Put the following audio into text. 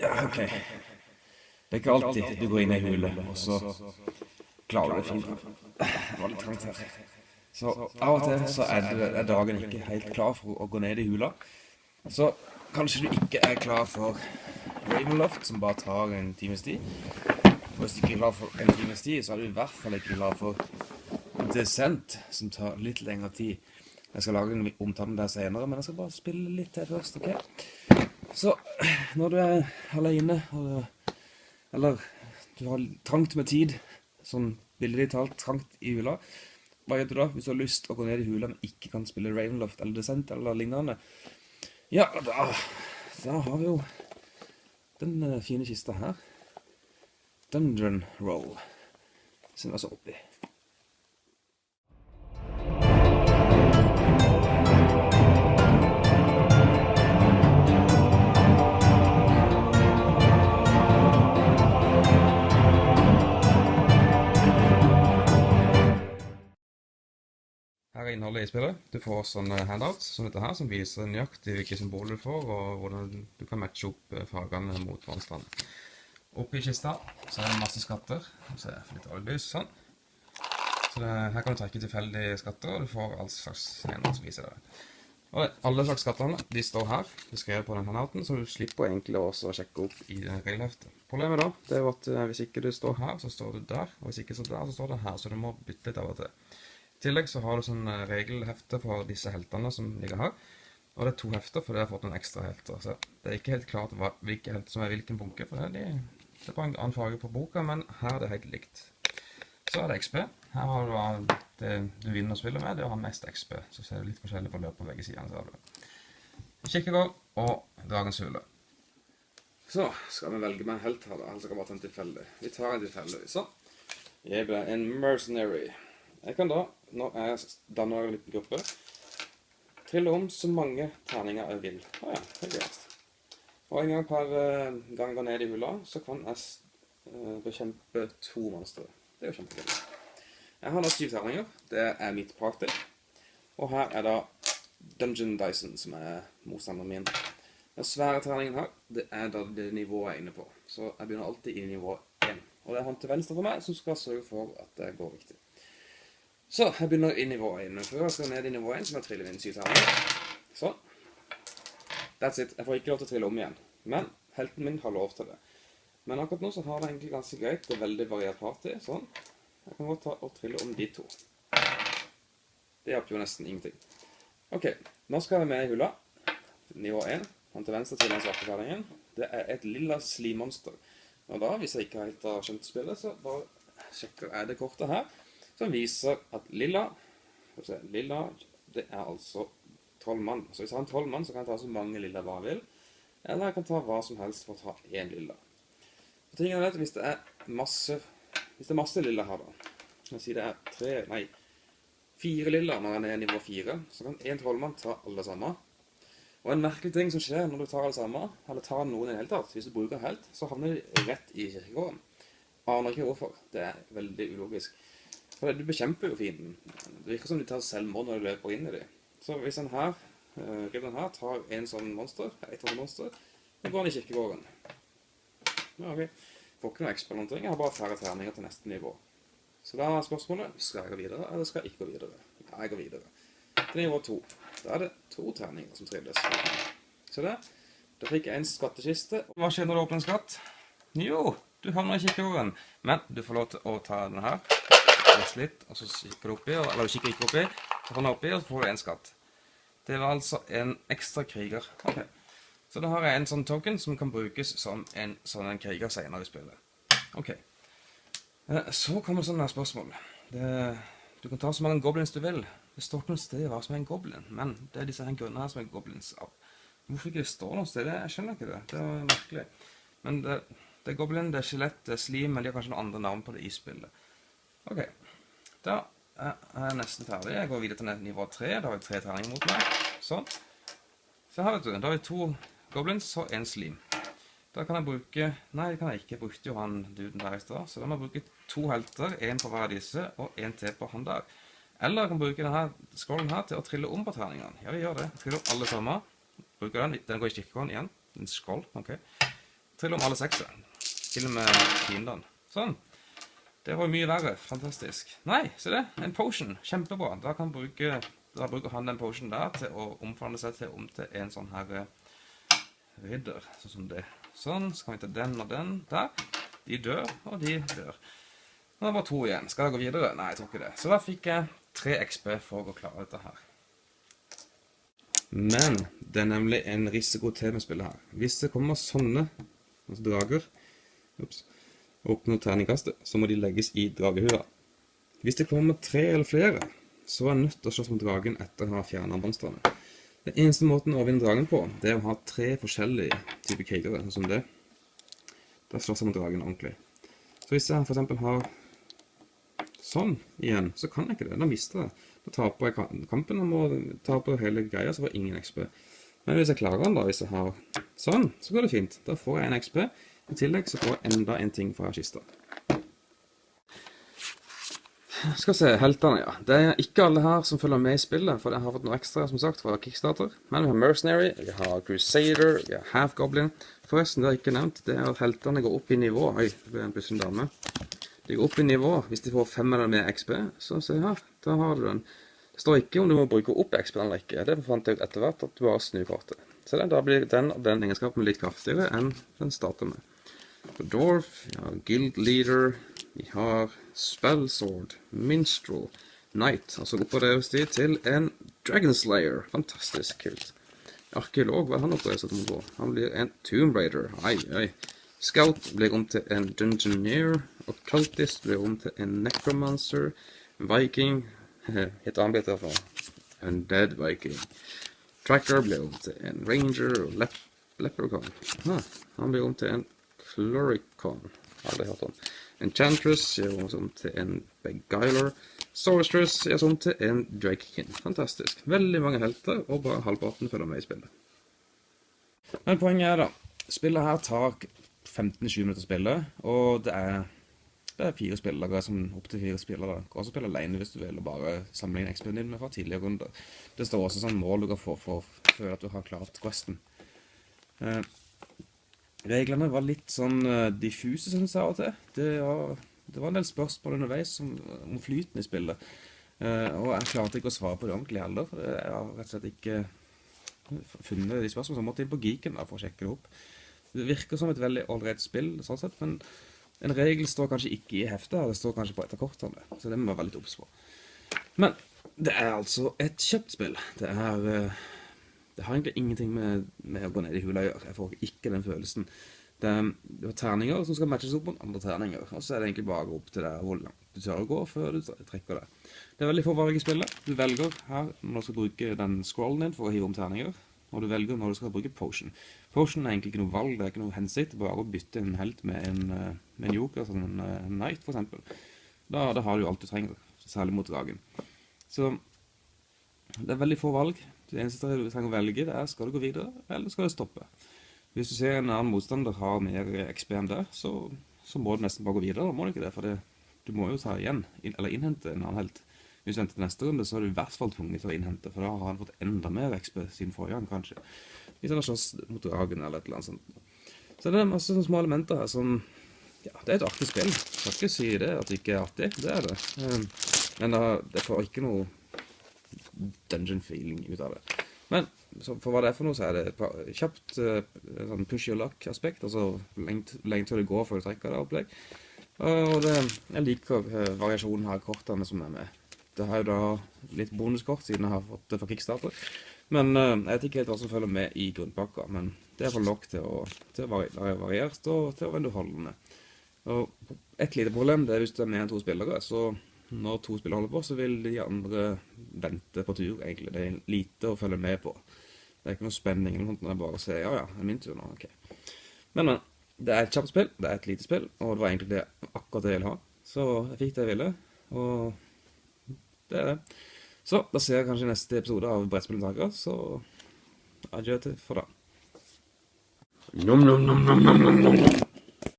Ja, OK. Det er ikke alltid du går inn i hule, og så klarer du det fint. Det var litt trangt her. Så av og til så er, det, er dagen ikke helt klar for å gå ned i hula. Så kanskje du ikke er klar for Ravenloft, som bare tar en times tid. Og hvis du ikke er klar for en times tid, så er du i hvert fall ikke klar for Descent, som tar litt lengre tid. Jeg skal lage en omtale der senere, men jeg skal bare spille litt til først, ok? Så, når du er alene, eller du har trangt med tid, sånn billig talt trangt i hula, hva gjør du da hvis du har lyst å gå ned i hula, men ikke kan spille Ravenloft eller Descent eller lignende? Ja, da, da har vi jo den uh, fine kista her. Dungeon Roll, som er så oppi. Her er innholdet i spillet. Du får sånne handouts som dette her, som viser nøyaktig hvilke symboler du får, og hvordan du kan matche opp eh, fargene mot hverandre. Oppi kista så er det masse skatter. Så jeg det litt oljelys, sånn. Så det, her kan du trekke tilfeldige skatter, og du får all slags handouts som viser det. Og alle slags skattene de står her, beskrevet på den handouten, så du slipper egentlig også å sjekke opp i regelheftet. Problemet da, det er at eh, hvis ikke du står her, så står du der, og hvis ikke så der, så står du her, så du må bytte litt av og til. I tillegg så har du sånn eh, regelhefte for disse heltene som ligger her. Og det er to hefter, for det har fått noen ekstra helter. Så det er ikke helt klart hva, hvilke helter som er hvilken bunke, for det er, er bare en annen farge på boka, men her er det helt likt. Så er det XP. Her har du det du vinner å spille med, det å ha mest XP. Så ser du litt forskjellig på løp på begge sidene. Så har du Kikkegård og Dragens hule. Så skal vi velge med en helt her, da. Han skal bare ta en tilfeldig. Vi tar en tilfeldig. Sånn. Jeg ble en mercenary. Jeg kan da når jeg danner en liten gruppe, trille om så mange terninger jeg vil. Å ja, det er greit. Og en gang per uh, gang jeg går ned i hula, så kan jeg uh, bekjempe to monstre. Det er jo kjempegøy. Jeg har da syv terninger. Det er mitt party. Og her er da Dungeon Dyson, som er motstanderen min. Den svære terningen her, det er da det nivået jeg er inne på. Så jeg begynner alltid i nivå 1. Og det er han til venstre for meg som skal sørge for at det går riktig. Så jeg begynner i nivå 1. Før jeg skal ned i nivå 1, så må jeg trille inn 7 terninger. Sånn. That's it. Jeg får ikke lov til å trille om igjen. Men helten min har lov til det. Men akkurat nå så har det egentlig ganske greit. Det er veldig variert party. Sånn. Jeg kan godt ta og trille om de to. Det hjelper jo nesten ingenting. Ok, nå skal jeg med i hula. Nivå 1. Han til venstre til den svarte terningen. Det er et lilla slimonster. Og da, hvis jeg ikke helt har skjønt spillet, så bare sjekker jeg det kortet her som viser at lilla, se, lilla det er altså tolv mann. Så hvis jeg har en tolv mann, så kan jeg ta så mange lilla hva jeg vil. Eller jeg kan ta hva som helst for å ta én lilla. Så tingen er at hvis det er masse, hvis det er masse lilla her da, jeg si det er tre, nei, fire lilla når jeg er nivå fire, så kan en trollmann ta alle sammen. Og en merkelig ting som skjer når du tar alle sammen, eller tar noen i det hele tatt, hvis du bruker helt, så havner de rett i kirkegården. Aner ikke hvorfor. Det er veldig ulogisk. For du bekjemper jo fienden. Det virker som de tar selvmord når du løper inn i dem. Så hvis den her, uh, ridderen her, tar en sånn monster, et sånt monster, så går han i kirkegården. Ja, ok. Får ikke noe ekstra jeg har bare færre terninger til neste nivå. Så da er spørsmålet, skal jeg gå videre, eller skal jeg ikke gå videre? Ja, jeg går videre. Til nivå 2. Da er det to terninger som trilles. Se det, da fikk jeg en skattekiste. Hva skjer når du åpner en skatt? Jo, du havner i kirkegården. Men du får lov til å ta den her lese litt, og så kikker du oppi, eller du kikker ikke oppi, så får du oppi, og så får du en skatt. Det var altså en ekstra kriger. Ok. Så da har jeg en sånn token som kan brukes som en sånn en kriger senere i spillet. Ok. Eh, så kommer sånne spørsmål. Det, du kan ta så mange goblins du vil. Det står ikke noe sted hva som er en goblin, men det er disse her grunnene her som er goblins av. Hvorfor ikke det står noe sted? Jeg skjønner ikke det. Det er merkelig. Men det, det er goblin, det er skjelett, det er slim, men de har kanskje noen andre navn på det i spillet. Ok. Da er jeg nesten ferdig. Jeg går videre til nivå 3. Da har jeg tre terninger mot meg. Sånn. Så her vet du, da har vi to goblins og en slim. Da kan jeg bruke... Nei, det kan jeg ikke. Jeg brukte jo han duden der i sted. Så da må jeg bruke to helter, en på hver av disse, og en til på han der. Eller jeg kan bruke denne scrollen her til å trille om på terningene. Ja, vi gjør det. Triller alle sammen. Bruker den. Den går i kirkegården igjen. En skål. ok. Triller om alle sekser. Til og med fiendene. Sånn. Det var jo mye verre. Fantastisk. Nei, se det. En potion. Kjempebra. Da kan bruke, da bruker han den potionen der til å omfanne seg til, om til en sånn her eh, ridder. Sånn som det. Sånn. Så kan vi ta den og den der. De dør, og de dør. Nå er det bare to igjen. Skal jeg gå videre? Nei, jeg tror ikke det. Så da fikk jeg tre XP for å klare dette her. Men det er nemlig en risiko til med spillet her. Hvis det kommer sånne altså drager ups, oppnår terningkastet, så må de legges i dragehua. Hvis det kommer tre eller flere, så er det nødt til å slåss mot dragen etter å ha fjernet monstrene. Den eneste måten å vinne dragen på, det er å ha tre forskjellige typer krigere, sånn som det. Da slåss jeg mot dragen ordentlig. Så hvis jeg for eksempel har sånn igjen, så kan jeg ikke det. Da mister jeg. Da taper jeg kampen og må tape hele greia, så får jeg ingen XP. Men hvis jeg klarer den da, hvis jeg har sånn, så går det fint. Da får jeg en XP. I tillegg så får jeg enda en ting fra kista. Skal se, heltene, ja. Det er ikke alle her som følger med i spillet, for jeg har fått noe ekstra, som sagt, fra Kickstarter. Men vi har Mercenary, vi har Crusader, vi har Half Goblin. Forresten, det har jeg ikke nevnt, det er at heltene går opp i nivå. Oi, det ble en plutselig dame. De går opp i nivå. Hvis de får fem eller mer XP, så se her, da har du den. Det står ikke om du må bruke opp XP eller ikke. Det fant jeg ut etter hvert at du bare snur kortet. Så da blir den, den egenskapen litt kraftigere enn den starter med. Dwarf, vi har Guild Leader, vi har Spellsword, Minstrel, Knight. altså så oppgraderes de til en Dragon Slayer. Fantastisk kult. Arkeolog, hva er han oppgraderes til på? Han blir en Tomb Raider. Ai, ai. Scout blir om til en Dungeoneer. Og Cultist blir om til en Necromancer. Viking heter han blitt derfor. Undead Viking. Tracker blir om til en Ranger og Lep Leprechaun. Ah, han blir om til en Floricon. Aldri hørt om. Enchantress gjør hun om til en Beguiler. Sorceress gjør om til en Drakekin. Fantastisk. Veldig mange helter, og bare halvparten følger med i spillet. Men poenget er da, spillet her tar 15-20 minutter å spille, og det er, det er fire spillere som opp til fire spillere. Du kan også spille alene hvis du vil, og bare samle inn XP-en din fra tidligere runder. Det står også sånn mål du kan få for, for at du har klart questen. Eh, Reglene var litt sånn uh, diffuse, synes jeg av og til. Det var, det var, en del spørsmål underveis om, om flyten i spillet. Uh, og jeg klarte ikke å svare på det ordentlig heller, for jeg har rett og slett ikke funnet de spørsmålene. Så jeg måtte inn på Geeken da, for å sjekke det opp. Det virker som et veldig ålreit spill, sånn sett, men en regel står kanskje ikke i heftet, her, det står kanskje på et av kortene, så det må være litt obs på. Men det er altså et kjøpt spill. Det er... Uh, det har egentlig ingenting med, med, å gå ned i hula å gjøre. Jeg får ikke den følelsen. Det det er terninger som skal matches opp mot andre terninger, og så er det egentlig bare opp til deg hvor langt du tør å gå før du trekker det. Det er veldig få valg i spillet. Du velger her når du skal bruke den scrollen din for å hive om terninger, og du velger når du skal bruke potion. Potion er egentlig ikke noe valg, det er ikke noe hensikt, bare å bytte en helt med en, eh, med en joker, som en uh, knight for eksempel. Da, da, har du alt du trenger, særlig mot dragen. Så det er veldig få valg. Det eneste du trenger å velge det er skal du gå videre, eller skal du stoppe. Hvis du ser en annen motstander har mer XP enn det, så, så, må du nesten bare gå videre, da må du ikke det, for det, du må jo ta igjen, eller innhente en annen helt. Hvis du venter til neste runde, så er du i hvert fall tvunget til å innhente, for da har han fått enda mer XP siden forrige gang, kanskje. Hvis han har slåss mot dragen eller et eller annet sånt. Så det er masse sånne små elementer her som, ja, det er et artig spill. Jeg skal ikke si det at det ikke er artig, det er det. Ehm, men det får ikke noe dungeon feeling ut av det. Men for hva det er for noe, så er det et kjapt uh, sånn push your luck-aspekt, altså lenge til det går før du trekker det opplegg. Og det, jeg liker uh, variasjonen her kortene som er med. Det har jo da litt bonuskort siden jeg har fått det fra Kickstarter. Men uh, jeg vet ikke helt hva som følger med i grunnpakka, men det er for nok til å, til å være variert og til å være underholdende. Og et lite problem det er hvis det er mer enn to spillere, så når to spillere holder på, så vil de andre vente på tur, egentlig. Det er lite å følge med på. Det er ikke noe spenning eller noe, det er bare å ja, ja, det er min tur nå, ok. Men, men, det er et kjapt spill, det er et lite spill, og det var egentlig det, akkurat det jeg ville ha. Så jeg fikk det jeg ville, og det er det. Så, da ser jeg kanskje neste episode av Brettspillentaker, så adjø til for da. Nom, nom, nom, nom, nom, nom, nom.